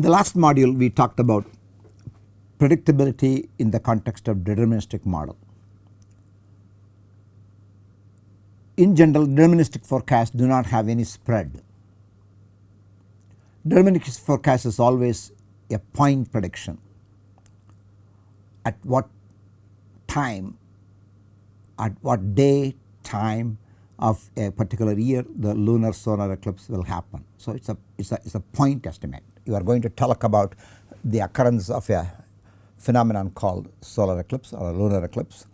In the last module we talked about predictability in the context of deterministic model. In general deterministic forecasts do not have any spread. Deterministic forecast is always a point prediction at what time at what day time of a particular year the lunar solar eclipse will happen. So, it is a, it's a, it's a point estimate. You are going to talk about the occurrence of a phenomenon called solar eclipse or a lunar eclipse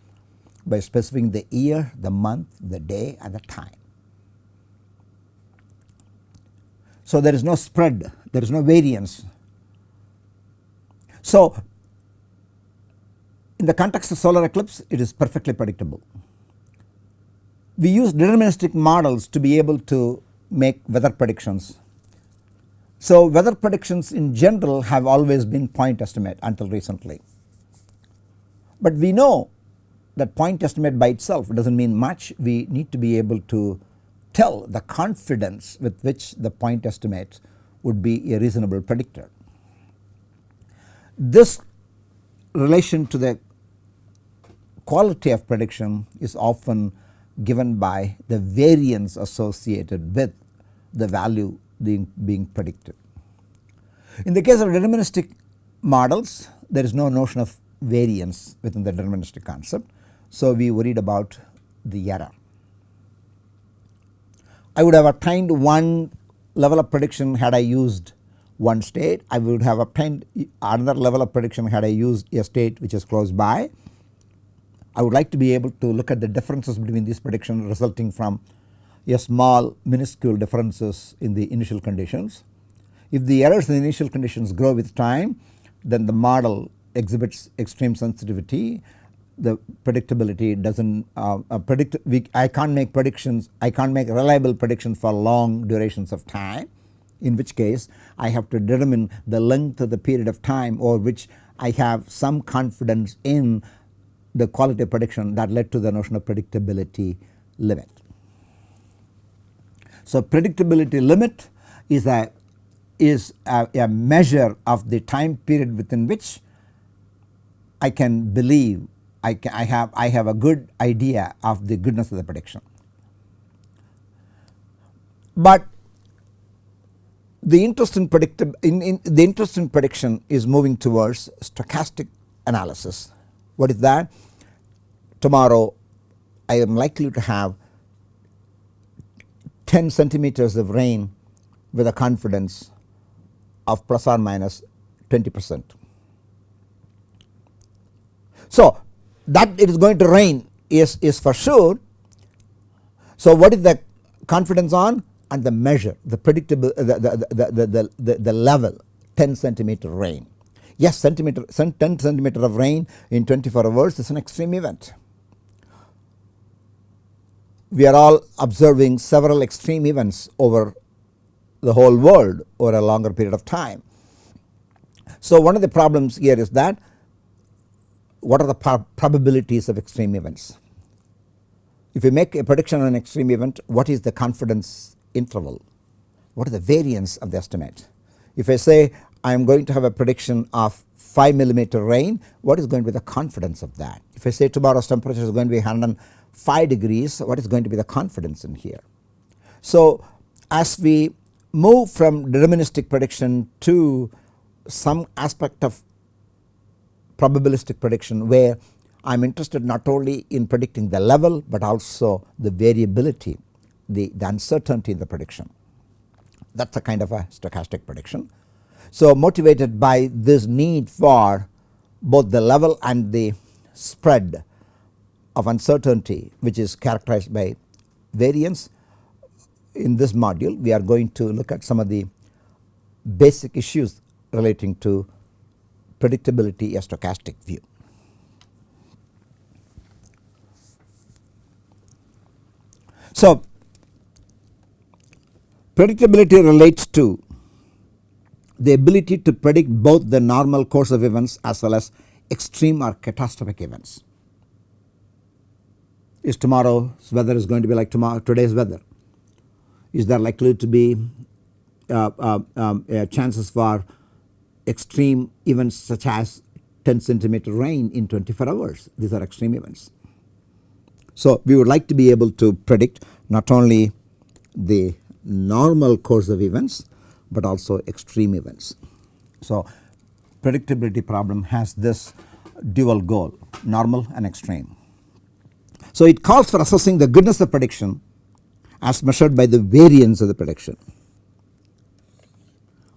by specifying the year, the month, the day and the time. So, there is no spread, there is no variance. So, in the context of solar eclipse it is perfectly predictable we use deterministic models to be able to make weather predictions. So, weather predictions in general have always been point estimate until recently. But we know that point estimate by itself does not mean much we need to be able to tell the confidence with which the point estimate would be a reasonable predictor. This relation to the quality of prediction is often given by the variance associated with the value being, being predicted. In the case of deterministic models there is no notion of variance within the deterministic concept. So, we worried about the error. I would have obtained one level of prediction had I used one state, I would have obtained another level of prediction had I used a state which is close by I would like to be able to look at the differences between these predictions resulting from a small minuscule differences in the initial conditions. If the errors in the initial conditions grow with time then the model exhibits extreme sensitivity the predictability does not uh, uh, predict we, I can't make predictions I can't make reliable predictions for long durations of time in which case I have to determine the length of the period of time over which I have some confidence in the quality of prediction that led to the notion of predictability limit. So, predictability limit is a is a, a, measure of the time period within which I can believe I, can, I have I have a good idea of the goodness of the prediction. But the interest in predictable in, in the interest in prediction is moving towards stochastic analysis. What is that? tomorrow I am likely to have 10 centimeters of rain with a confidence of plus or minus 20 percent. So, that it is going to rain is, is for sure. So, what is the confidence on and the measure the predictable the, the, the, the, the, the level 10 centimeter rain. Yes centimeter 10 centimeter of rain in 24 hours is an extreme event we are all observing several extreme events over the whole world over a longer period of time. So, one of the problems here is that what are the probabilities of extreme events? If you make a prediction on an extreme event what is the confidence interval? What is the variance of the estimate? If I say I am going to have a prediction of 5 millimeter rain what is going to be the confidence of that? If I say tomorrow's temperature is going to be 100 5 degrees what is going to be the confidence in here. So, as we move from deterministic prediction to some aspect of probabilistic prediction where I am interested not only in predicting the level, but also the variability the, the uncertainty in the prediction that is a kind of a stochastic prediction. So, motivated by this need for both the level and the spread of uncertainty which is characterized by variance. In this module we are going to look at some of the basic issues relating to predictability a stochastic view. So, predictability relates to the ability to predict both the normal course of events as well as extreme or catastrophic events is tomorrow's weather is going to be like tomorrow today's weather? Is there likely to be uh, uh, um, uh, chances for extreme events such as 10 centimeter rain in 24 hours these are extreme events. So, we would like to be able to predict not only the normal course of events, but also extreme events. So, predictability problem has this dual goal normal and extreme. So, it calls for assessing the goodness of prediction as measured by the variance of the prediction.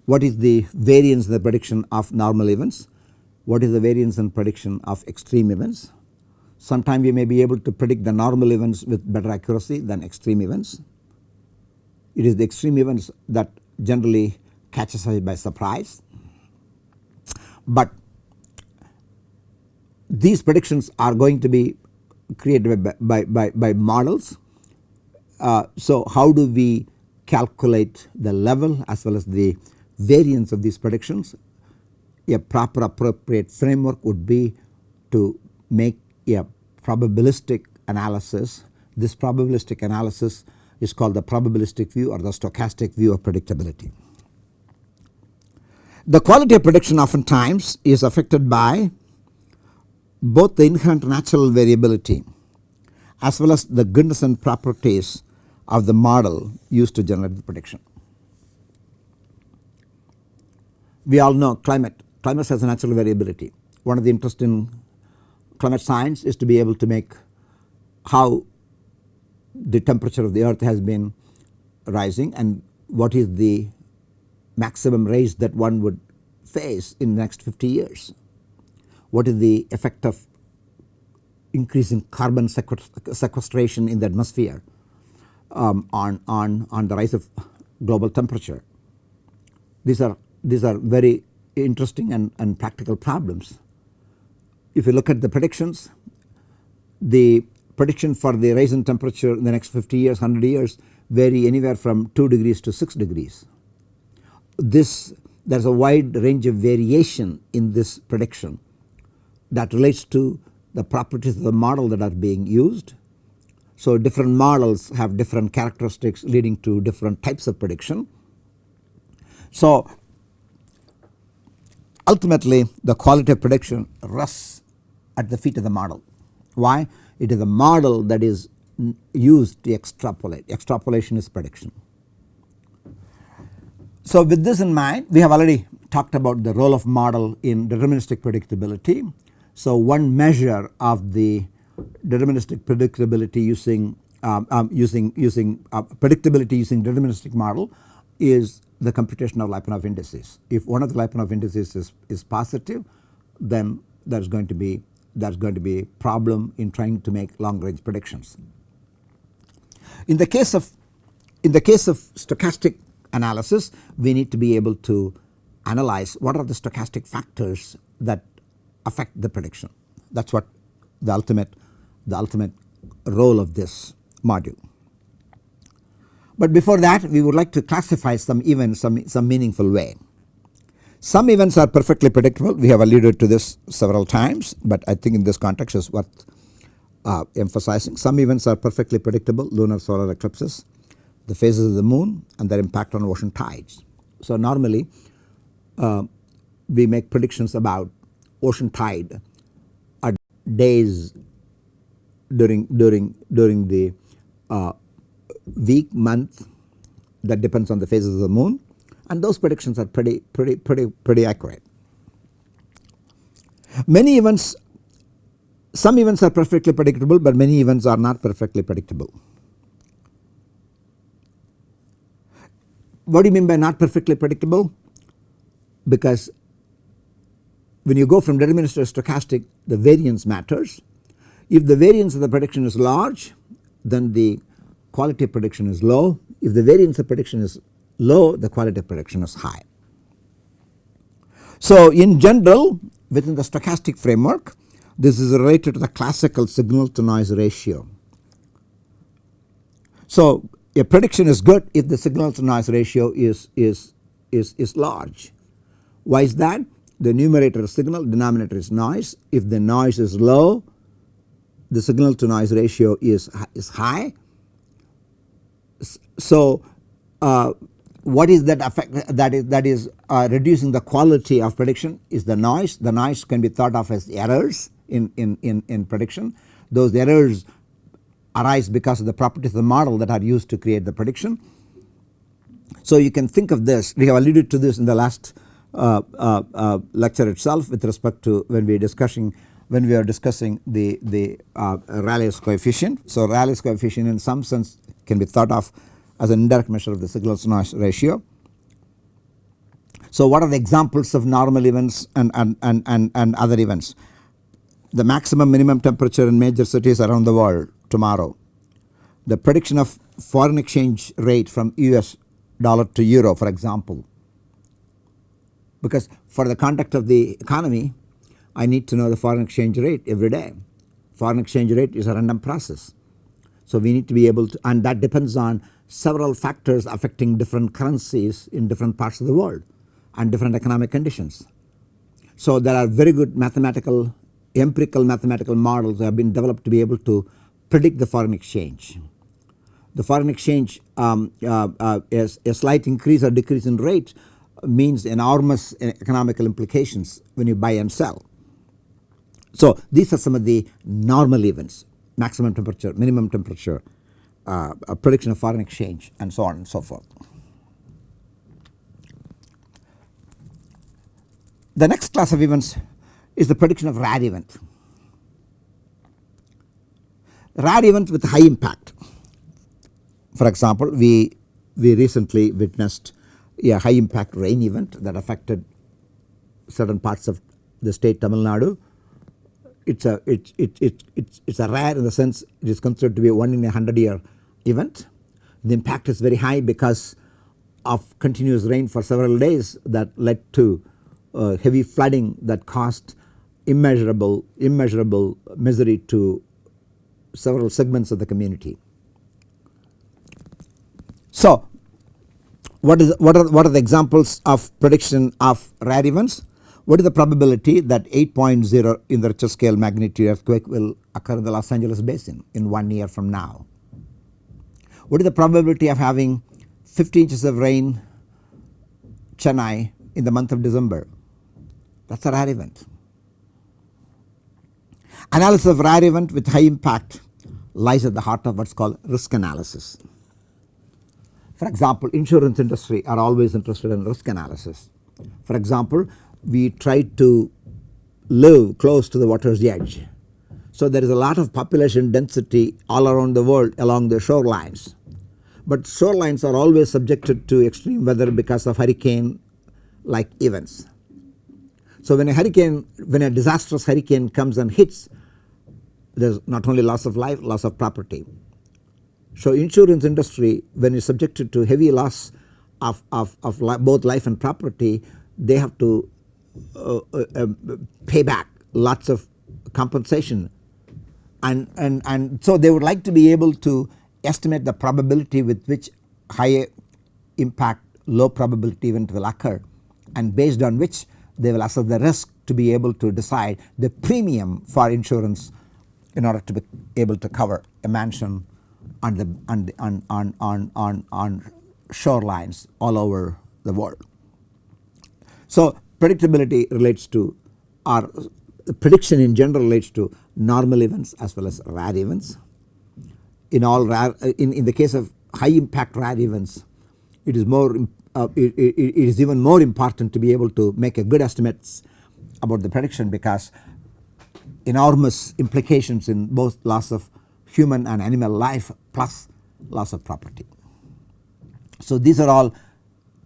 What is the variance in the prediction of normal events? What is the variance in prediction of extreme events? Sometime we may be able to predict the normal events with better accuracy than extreme events. It is the extreme events that generally catches us by surprise. But these predictions are going to be created by, by, by, by models. Uh, so, how do we calculate the level as well as the variance of these predictions? A proper appropriate framework would be to make a probabilistic analysis. This probabilistic analysis is called the probabilistic view or the stochastic view of predictability. The quality of prediction oftentimes is affected by both the inherent natural variability as well as the goodness and properties of the model used to generate the prediction. We all know climate, climate has a natural variability. One of the interest in climate science is to be able to make how the temperature of the earth has been rising and what is the maximum raise that one would face in the next 50 years. What is the effect of increasing carbon sequestration in the atmosphere um, on, on, on the rise of global temperature. These are, these are very interesting and, and practical problems. If you look at the predictions, the prediction for the rise in temperature in the next 50 years, 100 years vary anywhere from 2 degrees to 6 degrees. This there is a wide range of variation in this prediction that relates to the properties of the model that are being used. So, different models have different characteristics leading to different types of prediction. So, ultimately the quality of prediction rests at the feet of the model. Why? It is a model that is used to extrapolate, extrapolation is prediction. So, with this in mind we have already talked about the role of model in deterministic predictability. So, one measure of the deterministic predictability using um, um, using using uh, predictability using deterministic model is the computation of Lyapunov indices. If one of the Lyapunov indices is, is positive then there is going to be there is going to be a problem in trying to make long range predictions. In the case of in the case of stochastic analysis we need to be able to analyze what are the stochastic factors that affect the prediction that is what the ultimate the ultimate role of this module. But before that we would like to classify some events some, some meaningful way. Some events are perfectly predictable we have alluded to this several times but I think in this context is worth uh, emphasizing. Some events are perfectly predictable lunar solar eclipses, the phases of the moon and their impact on ocean tides. So normally uh, we make predictions about ocean tide at days during during during the uh, week month that depends on the phases of the moon and those predictions are pretty pretty pretty pretty accurate. Many events some events are perfectly predictable but many events are not perfectly predictable. What do you mean by not perfectly predictable? Because when you go from deterministic to stochastic the variance matters. If the variance of the prediction is large then the quality of prediction is low. If the variance of prediction is low the quality of prediction is high. So in general within the stochastic framework this is related to the classical signal to noise ratio. So a prediction is good if the signal to noise ratio is, is, is, is large. Why is that? The numerator is signal denominator is noise if the noise is low the signal to noise ratio is, is high. So uh, what is that effect that is that is uh, reducing the quality of prediction is the noise. The noise can be thought of as errors in, in, in, in prediction. Those errors arise because of the properties of the model that are used to create the prediction. So you can think of this we have alluded to this in the last Uh, uh, uh, lecture itself with respect to when we are discussing when we are discussing the, the uh, Rayleigh's coefficient. So Rayleigh's coefficient in some sense can be thought of as an indirect measure of the signal to noise ratio. So what are the examples of normal events and, and, and, and, and other events? The maximum minimum temperature in major cities around the world tomorrow. The prediction of foreign exchange rate from US dollar to euro for example. Because for the conduct of the economy I need to know the foreign exchange rate every day. Foreign exchange rate is a random process. So we need to be able to and that depends on several factors affecting different currencies in different parts of the world and different economic conditions. So there are very good mathematical empirical mathematical models that have been developed to be able to predict the foreign exchange. The foreign exchange um, uh, uh, is a slight increase or decrease in rate means enormous economical implications when you buy and sell. So these are some of the normal events maximum temperature, minimum temperature, uh, prediction of foreign exchange and so on and so forth. The next class of events is the prediction of rare event. Rare events with high impact. For example, we, we recently witnessed a high impact rain event that affected certain parts of the state Tamil Nadu. It's a, it, it, it, it's, it's a rare in the sense it is considered to be a 1 in a 100 year event. The impact is very high because of continuous rain for several days that led to uh, heavy flooding that caused immeasurable immeasurable misery to several segments of the community. So what is what are what are the examples of prediction of rare events? What is the probability that 8.0 in the Richter scale magnitude earthquake will occur in the Los Angeles basin in 1 year from now? What is the probability of having 50 inches of rain Chennai in the month of December? That is a rare event. Analysis of rare event with high impact lies at the heart of what is called risk analysis. For example, insurance industry are always interested in risk analysis. For example, we try to live close to the water's edge. So there is a lot of population density all around the world along the shorelines but shorelines are always subjected to extreme weather because of hurricane like events. So when a hurricane when a disastrous hurricane comes and hits there is not only loss of life loss of property. So insurance industry when is subjected to heavy loss of, of, of li both life and property they have to uh, uh, uh, pay back lots of compensation. And, and, and so they would like to be able to estimate the probability with which high impact low probability event will occur. And based on which they will assess the risk to be able to decide the premium for insurance in order to be able to cover a mansion on the on the, on, on, on, on, on shorelines all over the world. So predictability relates to or prediction in general relates to normal events as well as rare events in all rare in, in the case of high impact rare events it is more uh, it, it, it is even more important to be able to make a good estimates about the prediction because enormous implications in both loss of human and animal life plus loss of property. So these are all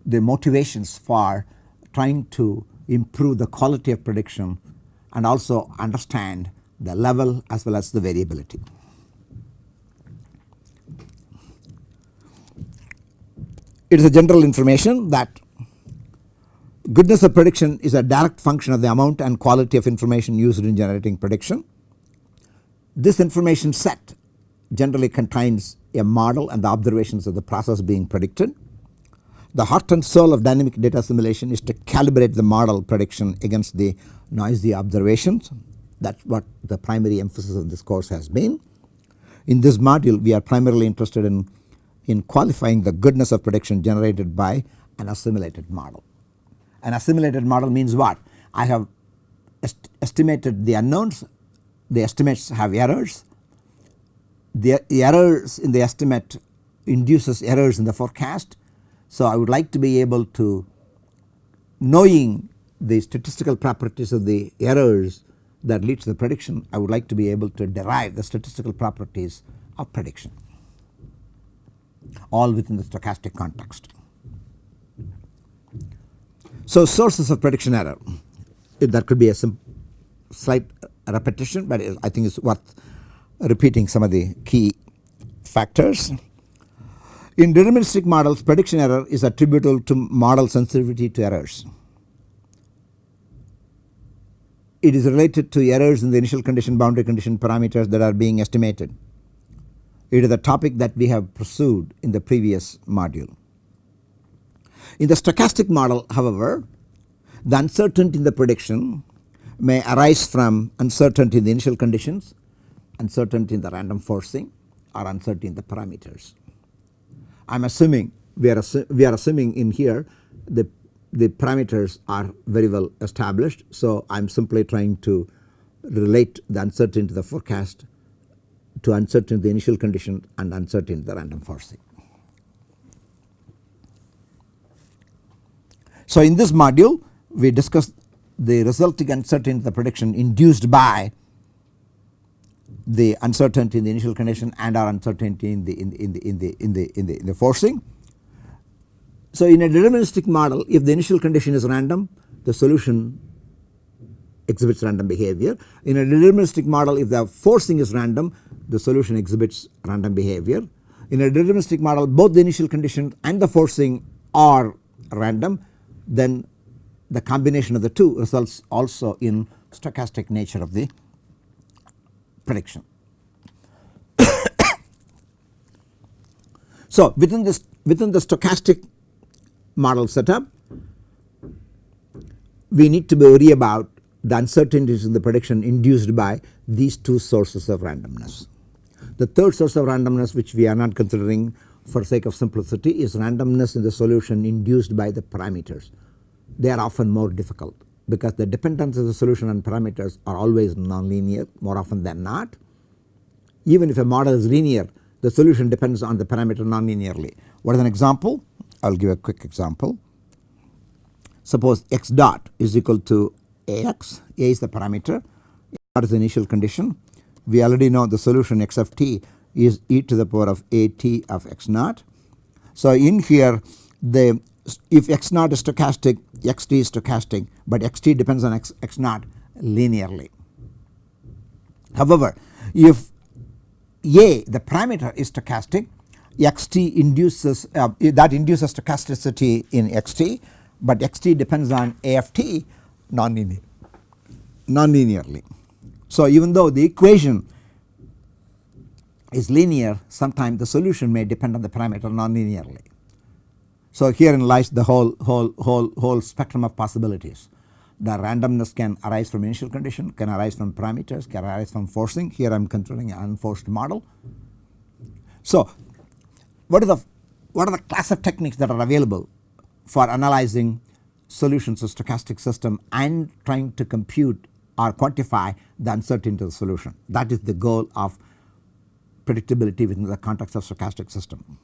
the motivations for trying to improve the quality of prediction and also understand the level as well as the variability. It is a general information that goodness of prediction is a direct function of the amount and quality of information used in generating prediction. This information set generally contains a model and the observations of the process being predicted. The heart and soul of dynamic data assimilation is to calibrate the model prediction against the noisy observations that is what the primary emphasis of this course has been. In this module we are primarily interested in in qualifying the goodness of prediction generated by an assimilated model. An assimilated model means what? I have est estimated the unknowns, the estimates have errors, the errors in the estimate induces errors in the forecast. So, I would like to be able to knowing the statistical properties of the errors that lead to the prediction I would like to be able to derive the statistical properties of prediction all within the stochastic context. So, sources of prediction error that could be a slight repetition, but I think it is worth repeating some of the key factors. In deterministic models prediction error is attributable to model sensitivity to errors. It is related to errors in the initial condition boundary condition parameters that are being estimated. It is a topic that we have pursued in the previous module. In the stochastic model however, the uncertainty in the prediction may arise from uncertainty in the initial conditions, uncertainty in the random forcing or uncertainty in the parameters. I am assuming we are, we are assuming in here the, the parameters are very well established. So, I am simply trying to relate the uncertainty to the forecast to uncertain the initial condition and uncertain the random forcing. So, in this module we discussed the resulting uncertainty in the prediction induced by the uncertainty in the initial condition and our uncertainty in the in the in the in the in the in the, in the forcing. So, in a deterministic model if the initial condition is random the solution exhibits random behavior. In a deterministic model if the forcing is random the solution exhibits random behavior. In a deterministic model both the initial condition and the forcing are random then the combination of the two results also in stochastic nature of the prediction. so within this within the stochastic model setup we need to worry about the uncertainties in the prediction induced by these two sources of randomness. The third source of randomness which we are not considering for sake of simplicity is randomness in the solution induced by the parameters. They are often more difficult because the dependence of the solution on parameters are always nonlinear more often than not. Even if a model is linear the solution depends on the parameter nonlinearly. What is an example? I will give a quick example. Suppose x dot is equal to ax, a is the parameter, dot is the initial condition we already know the solution x of t is e to the power of a t of x naught. So, in here the if x naught is stochastic x t is stochastic but x t depends on x, x naught linearly. However, if a the parameter is stochastic x t induces uh, that induces stochasticity in x t but x t depends on a of t nonlinear non-linearly. So, even though the equation is linear sometimes the solution may depend on the parameter non-linearly. So, herein lies the whole whole whole whole spectrum of possibilities. The randomness can arise from initial condition, can arise from parameters, can arise from forcing. Here I am considering an unforced model. So, what are the what are the class of techniques that are available for analyzing solutions of stochastic system and trying to compute or quantify the uncertainty of the solution. That is the goal of predictability within the context of stochastic system.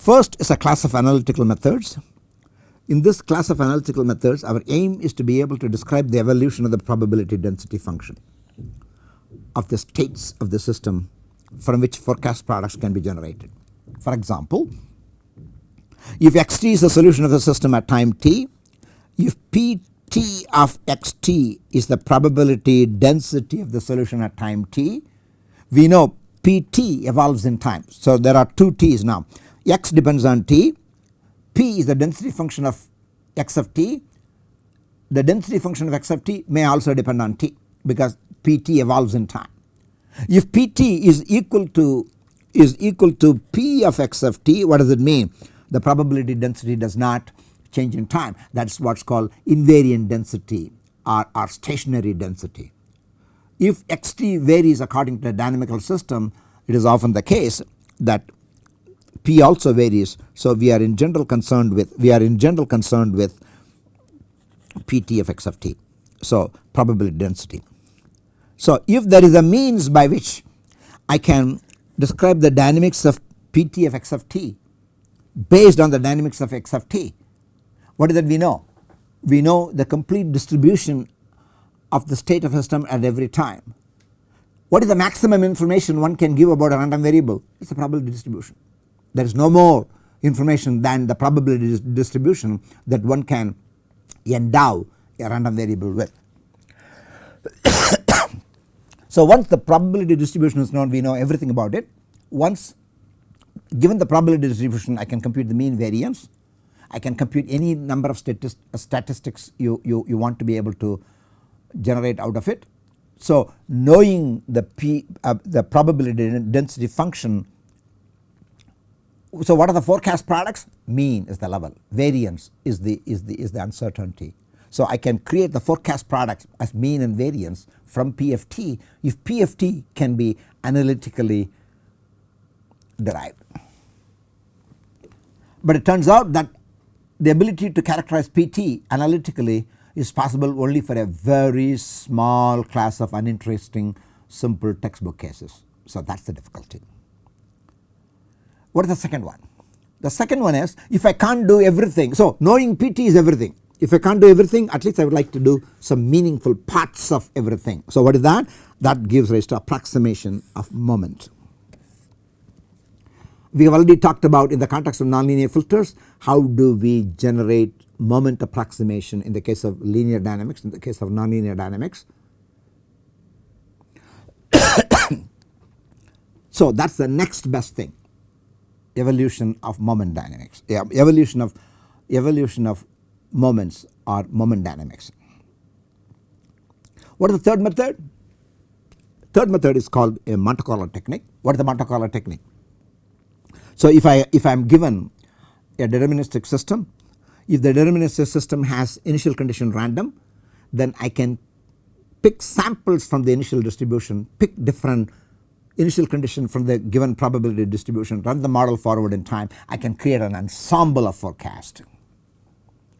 First is a class of analytical methods. In this class of analytical methods our aim is to be able to describe the evolution of the probability density function of the states of the system from which forecast products can be generated. For example, if xt is the solution of the system at time t, if p T of xt is the probability density of the solution at time t. We know Pt evolves in time. So, there are two t's now x depends on t, p is the density function of x of t. The density function of x of t may also depend on t because Pt evolves in time. If Pt is equal to is equal to p of x of t what does it mean? The probability density does not change in time that is what is called invariant density or, or stationary density. If xt varies according to a dynamical system it is often the case that P also varies. So, we are in general concerned with we are in general concerned with PT of x of t. So, probability density. So, if there is a means by which I can describe the dynamics of PT of x of t based on the dynamics of x of t, what is that we know? We know the complete distribution of the state of system at every time. What is the maximum information one can give about a random variable? It is the probability distribution. There is no more information than the probability distribution that one can endow a random variable with. so once the probability distribution is known we know everything about it. Once given the probability distribution I can compute the mean variance, I can compute any number of statist statistics you, you, you want to be able to generate out of it. So knowing the p uh, the probability density function so what are the forecast products? Mean is the level, variance is the is the is the uncertainty. So I can create the forecast products as mean and variance from PFT if PFT can be analytically derived. But it turns out that the ability to characterize PT analytically is possible only for a very small class of uninteresting simple textbook cases. So that is the difficulty. What is the second one? The second one is if I can't do everything. So knowing PT is everything. If I can't do everything at least I would like to do some meaningful parts of everything. So what is that? That gives rise to approximation of moment. We have already talked about in the context of nonlinear filters how do we generate moment approximation in the case of linear dynamics in the case of nonlinear dynamics. so that is the next best thing evolution of moment dynamics evolution of evolution of moments or moment dynamics. What is the third method? Third method is called a Monte Carlo technique. What is the Monte Carlo technique? So if I if I am given a deterministic system if the deterministic system has initial condition random then I can pick samples from the initial distribution pick different initial condition from the given probability distribution run the model forward in time I can create an ensemble of forecast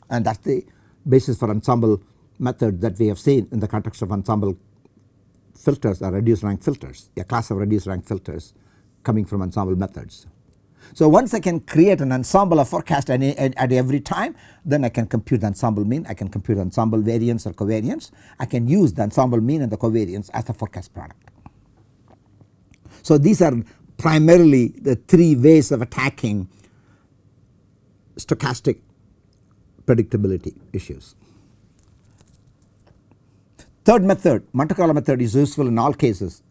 and that is the basis for ensemble method that we have seen in the context of ensemble filters or reduced rank filters a class of reduced rank filters coming from ensemble methods. So once I can create an ensemble of forecast at, at, every time then I can compute the ensemble mean I can compute ensemble variance or covariance I can use the ensemble mean and the covariance as a forecast product. So these are primarily the three ways of attacking stochastic predictability issues. Third method Monte Carlo method is useful in all cases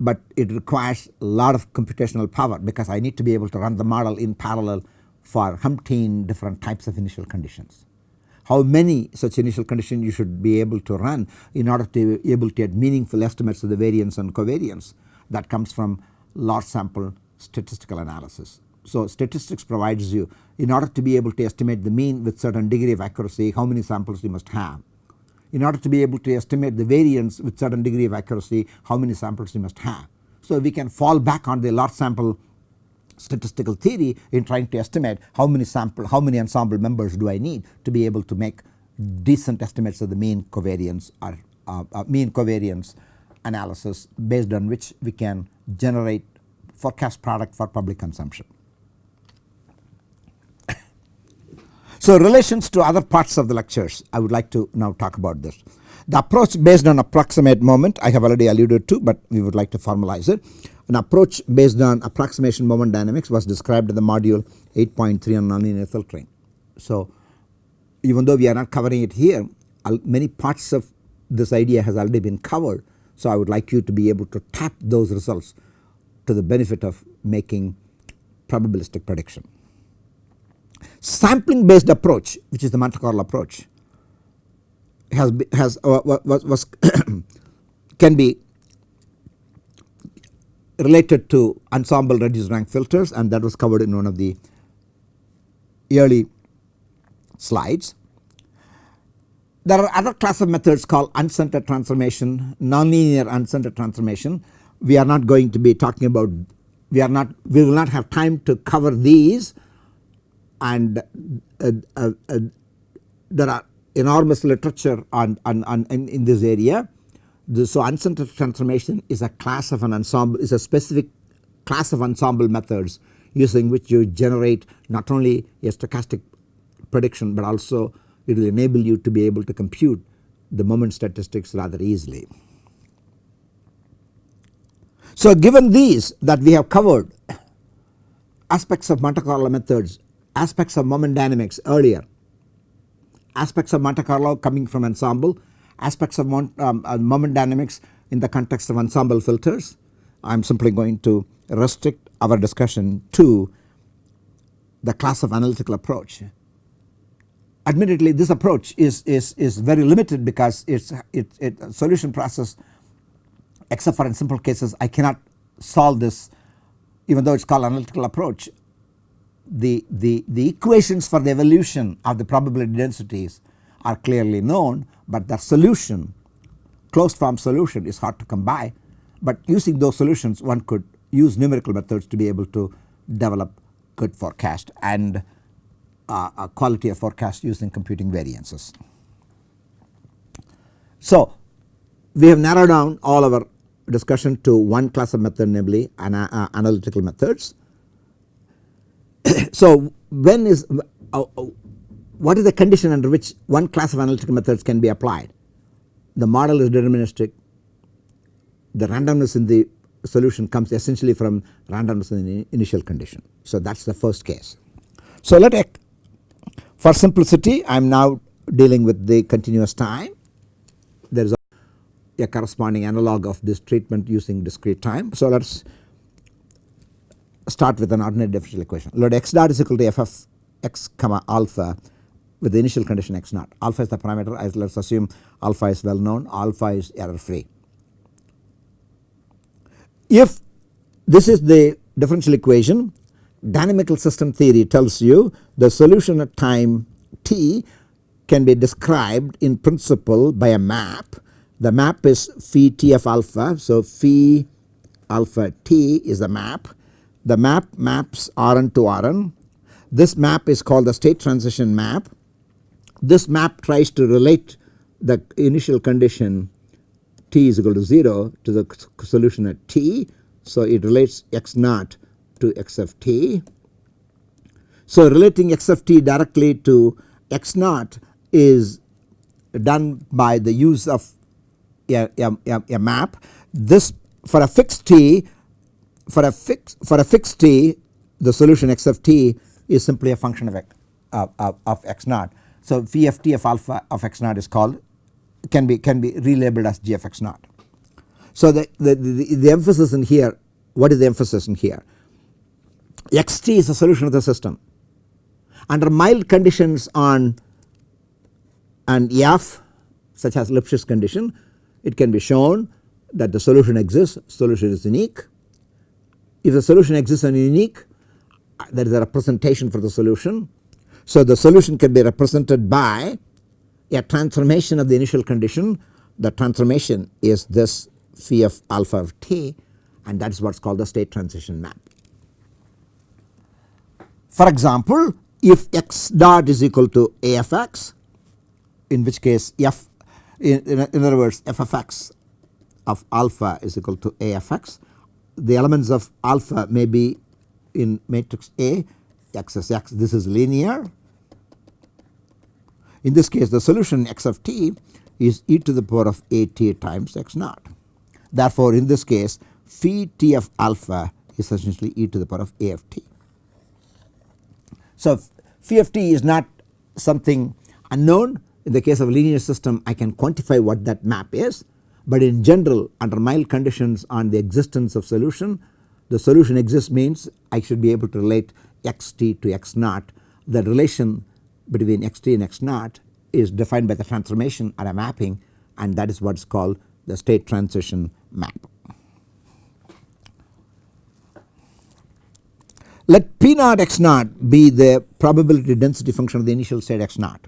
but it requires a lot of computational power because I need to be able to run the model in parallel for umpteen different types of initial conditions. How many such initial conditions you should be able to run in order to be able to get meaningful estimates of the variance and covariance that comes from large sample statistical analysis. So statistics provides you in order to be able to estimate the mean with certain degree of accuracy how many samples you must have in order to be able to estimate the variance with certain degree of accuracy how many samples you must have. So we can fall back on the large sample statistical theory in trying to estimate how many sample how many ensemble members do I need to be able to make decent estimates of the mean covariance or uh, uh, mean covariance analysis based on which we can generate forecast product for public consumption. So relations to other parts of the lectures I would like to now talk about this. The approach based on approximate moment I have already alluded to but we would like to formalize it. An approach based on approximation moment dynamics was described in the module 8.3 on nonlinear filtering. So even though we are not covering it here many parts of this idea has already been covered. So I would like you to be able to tap those results to the benefit of making probabilistic prediction sampling based approach which is the Monte Carlo approach has has uh, was, was can be related to ensemble reduced rank filters and that was covered in one of the early slides. There are other class of methods called unscented transformation, nonlinear unscented transformation. We are not going to be talking about we are not we will not have time to cover these and uh, uh, uh, there are enormous literature on, on, on in, in, this area. The, so unscented transformation is a class of an ensemble is a specific class of ensemble methods using which you generate not only a stochastic prediction but also it will enable you to be able to compute the moment statistics rather easily. So given these that we have covered aspects of Monte Carlo methods, aspects of moment dynamics earlier, aspects of Monte Carlo coming from ensemble, aspects of um, uh, moment dynamics in the context of ensemble filters. I am simply going to restrict our discussion to the class of analytical approach. Admittedly this approach is, is, is very limited because it's it, it solution process except for in simple cases I cannot solve this even though it is called analytical approach. The, the, the equations for the evolution of the probability densities are clearly known but the solution closed form solution is hard to come by but using those solutions one could use numerical methods to be able to develop good forecast and uh, quality of forecast using computing variances. So we have narrowed down all our discussion to one class of method namely ana uh, analytical methods. so when is uh, what is the condition under which one class of analytical methods can be applied? The model is deterministic the randomness in the solution comes essentially from randomness in the initial condition. So that is the first case. So let for simplicity I am now dealing with the continuous time there is a, corresponding analog of this treatment using discrete time. So let us start with an ordinary differential equation let x dot is equal to f of x comma alpha with the initial condition x naught alpha is the parameter let us assume alpha is well known alpha is error free. If this is the differential equation dynamical system theory tells you the solution at time t can be described in principle by a map. The map is phi t of alpha. So, phi alpha t is the map. The map maps Rn to Rn. This map is called the state transition map. This map tries to relate the initial condition t is equal to 0 to the solution at t. So, it relates x naught to x of t. So relating x of t directly to x naught is done by the use of a, a, a, map. This for a fixed t for a fix for a fixed t the solution x of t is simply a function of, of, of, of x naught. So phi of of alpha of x naught is called can be can be relabeled as g of x naught. So the, the, the, the emphasis in here what is the emphasis in here xt is a solution of the system. Under mild conditions on an f such as Lipschitz condition it can be shown that the solution exists solution is unique. If the solution exists and unique uh, there is a representation for the solution. So the solution can be represented by a transformation of the initial condition the transformation is this phi of alpha of t and that is what is called the state transition map. For example, if x dot is equal to a f x in which case f in, in, in other words f of x of alpha is equal to a f x the elements of alpha may be in matrix A x is x this is linear. In this case the solution x of t is e to the power of a t times x naught. Therefore in this case phi t of alpha is essentially e to the power of a of t. So phi of t is not something unknown in the case of a linear system I can quantify what that map is but in general under mild conditions on the existence of solution the solution exists means I should be able to relate xt to x naught the relation between xt and x naught is defined by the transformation or a mapping and that is what is called the state transition map. Let P naught x naught be the probability density function of the initial state x naught.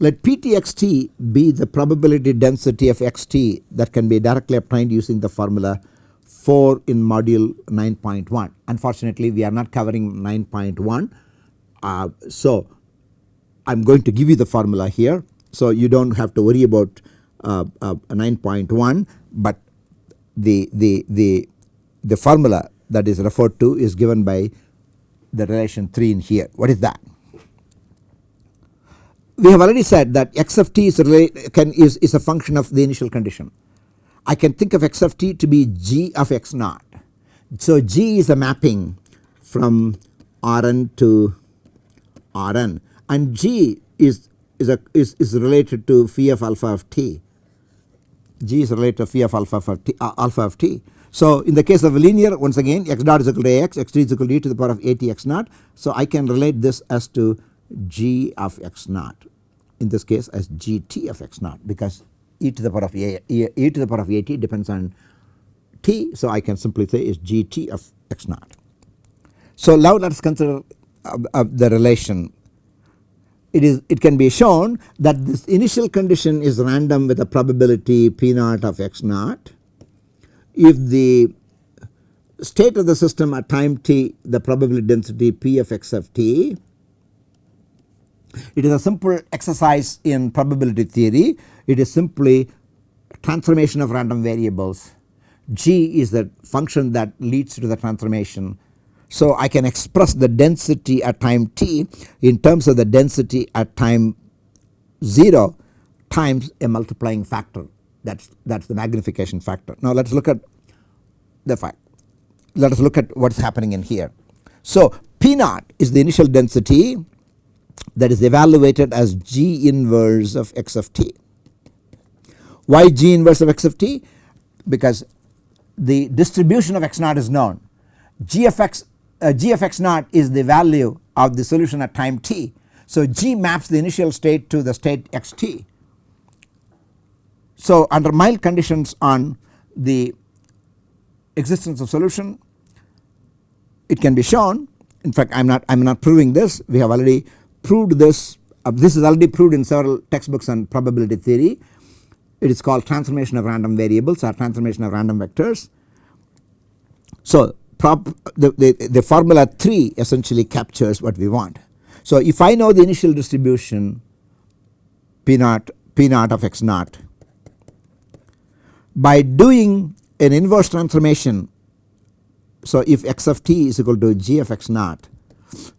Let PTXT be the probability density of xt that can be directly obtained using the formula 4 in module 9.1. Unfortunately, we are not covering 9.1. Uh, so, I am going to give you the formula here. So, you do not have to worry about uh, uh, 9.1, but the, the, the, the formula that is referred to is given by the relation 3 in here. What is that? We have already said that x of t is, can, is, is a function of the initial condition. I can think of x of t to be g of x naught. So, g is a mapping from Rn to Rn and g is is a is, is related to phi of alpha of t. g is related to phi of alpha of t, uh, alpha of t. So, in the case of linear once again x dot is equal to ax, x t is equal to e to the power of a t x naught. So, I can relate this as to g of x naught in this case as g t of x naught because e to the power of a, e, e to the power of a t depends on t. So, I can simply say is g t of x naught. So, now let us consider uh, uh, the relation it is it can be shown that this initial condition is random with a probability p naught of x naught if the state of the system at time t the probability density p of x of t it is a simple exercise in probability theory it is simply transformation of random variables g is the function that leads to the transformation. So, I can express the density at time t in terms of the density at time 0 times a multiplying factor that is that is the magnification factor. Now, let us look at the fact let us look at what is happening in here. So, P naught is the initial density that is evaluated as G inverse of x of t. Why G inverse of x of t? Because the distribution of x naught is known. G of x, uh, G of x naught is the value of the solution at time t. So, G maps the initial state to the state x t. So, under mild conditions on the existence of solution it can be shown in fact I am not I am not proving this we have already proved this uh, this is already proved in several textbooks on probability theory it is called transformation of random variables or transformation of random vectors. So, the, the, the formula 3 essentially captures what we want. So, if I know the initial distribution p naught p naught of x naught by doing an inverse transformation. So, if x of t is equal to g of x naught.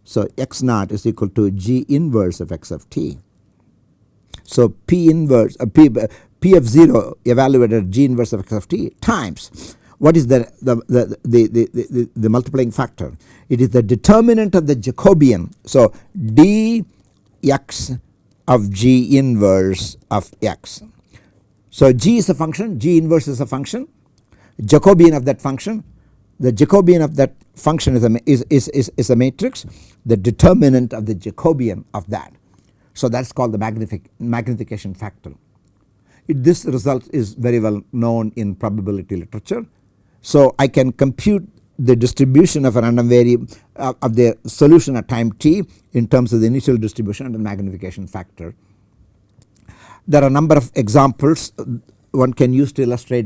So, x naught is equal to g inverse of x of t. So, p inverse uh, p, p of 0 evaluated g inverse of x of t times what is the the, the, the, the, the, the multiplying factor? It is the determinant of the Jacobian. So, dx of g inverse of x. So, g is a function g inverse is a function Jacobian of that function the Jacobian of that function is a, is, is, is, is a matrix the determinant of the Jacobian of that. So that is called the magnific, magnification factor. It, this result is very well known in probability literature. So I can compute the distribution of a random variable uh, of the solution at time t in terms of the initial distribution and the magnification factor. There are a number of examples one can use to illustrate